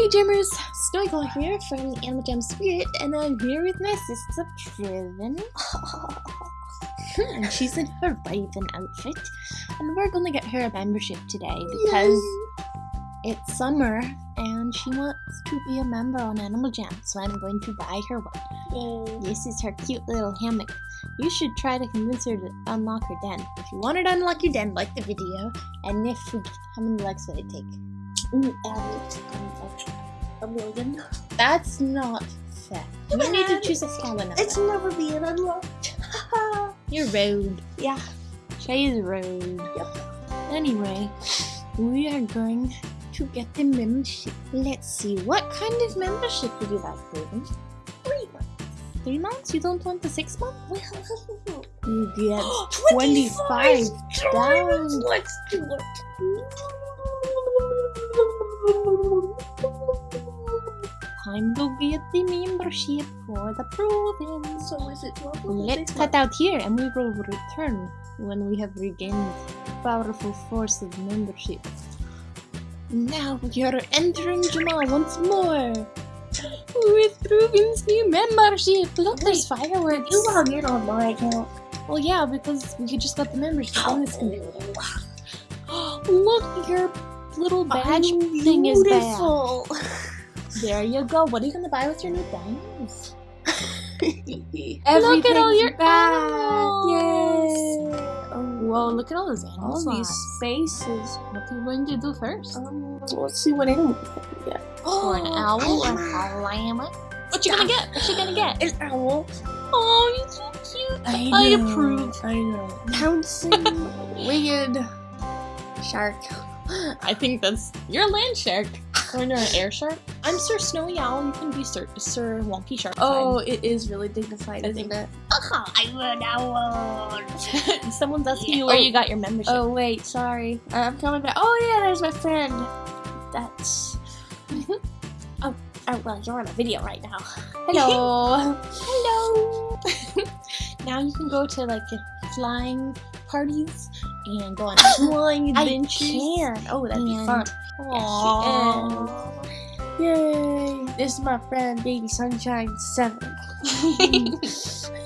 Hey Jammers, Snowy here from Animal Jam Spirit, and I'm here with my sister Prison. and hmm, she's in her raven outfit, and we're gonna get her a membership today because it's summer and she wants to be a member on Animal Jam, so I'm going to buy her one. This is her cute little hammock. You should try to convince her to unlock her den. If you want her to unlock your den, like the video, and if we, how many likes would it take? Um, a million. That's not fair. You need to choose a smaller number. It's never being unlocked. You're rude. yeah. Shay's rude. Yep. Anyway, we are going to get the membership. Let's see, what kind of membership would you like, Ruben? Three months. Three months? You don't want the six month? Well, You get 25 25 diamonds. down. Let's do it. Time to get the membership for the province. So is it 12 Let's cut out here and we will return when we have regained powerful force of membership. Now we are entering Jamaa once more. With Ruben's new membership. Look, there's fireworks. You log in on my account. Well, yeah, because we just got the membership. Oh. bonus can- Look, your little badge thing is there. There you go. What are you gonna buy with your new diamonds? Look at all your animals. Yay. Um, Whoa, look at all those animals. all these spaces. What are you going to do first? Um, let's see what animal we get. or an owl or a llama? What you gonna get? What you gonna get? An owl. Oh, you're so cute. I, I approve. I know. Pouncing winged shark. I think that's you're a land shark or no, an air shark. I'm Sir Snowy Owl. You can be Sir Sir Wonky Shark. Oh, it is really dignified, I isn't think- it? I'm an owl. Someone's asking you where Oh. you got your membership. Oh wait, sorry. I'm coming back. Oh yeah, there's my friend. That's. oh, oh well, you're on a video right now. Hello. Hello. now you can go to like flying parties and go on flying adventures. I can. Oh, that'd be fun. Aww. Yay! This is my friend, Baby Sunshine Seven.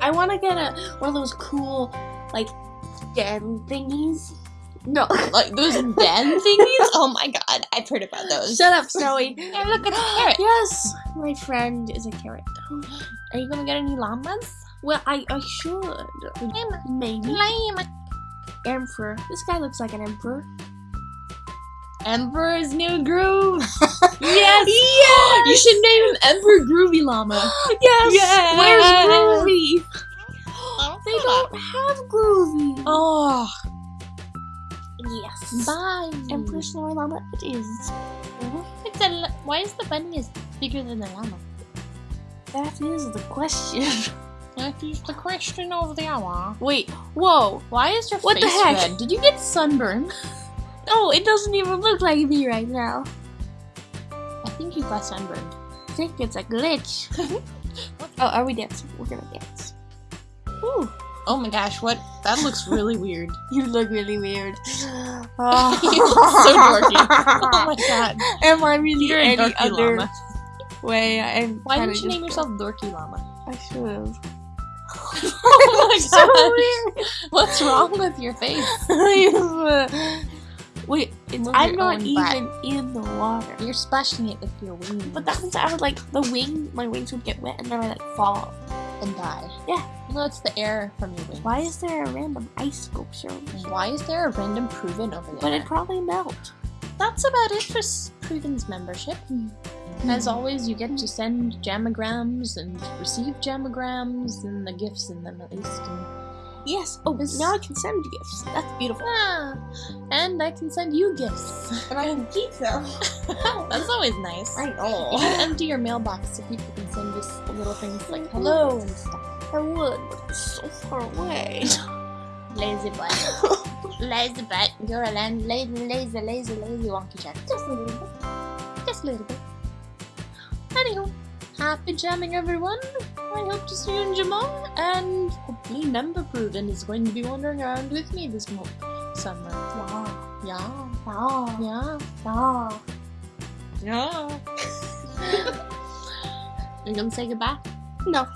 I want to get a one of those cool, like, den thingies. No, like those den thingies? Oh my god, I've heard about those. shut up, Snowy. Hey, look, it's a carrot. Yes, my friend is a carrot. Are you gonna get any llamas? Well, I I should maybe Llama. emperor. This guy looks like an emperor. Emperor's New Groove. yes. Yes! You should name him Emperor Groovy Llama. Yes. Yes! Where's Groovy? They don't have Groovy. Oh, Yes. bye. Emperor Snowy Llama. It is. It's a why is the bunny is bigger than the llama? That is the question. That is the question of the hour. Wait. Whoa. Why is your What the heck? red? Did you get sunburned? Oh, it doesn't even look like me right now. I think you got sunburned. I think it's a glitch. oh, are we dancing? We're gonna dance. Ooh, Oh my gosh, what? That looks really weird. you look really weird. Oh. You look so dorky. Oh my god. Am I really You're a any dorky other llama. way? I'm Why didn't you just- name yourself Dorky Llama? I should have. oh my so god. weird. What's wrong with your face? Wait, I'm not own butt. even in the water. You're splashing it with your wings. But that means I would like the wing. My wings would get wet and then I like fall. and die. Yeah. No, it's the air from your wings. Why is there a random ice sculpture? Why is there a random proven over there? But it'd probably melt. That's about it for Proven's membership. Hmm. As always, you get to send jamagrams and receive jamagrams and the gifts in them at least. And, Yes. Oh, This- now I can send gifts. That's beautiful. ah, and I can send you gifts. And I can keep them. That's always nice. I know. You should empty your mailbox so people can send you little things like hello and stuff. I would, but it's so far away. Lazy butt. lazy butt. You're a land lazy, lazy, lazy, lazy wonky check. Just a little bit. Just a little bit. Anywho, happy jamming everyone. I hope to see you in Jamaa, and hopefully Nembabruden is going to be wandering around with me this summer. Wow. Yeah. Yeah. Yeah. Yeah. yeah. you gonna say goodbye? No.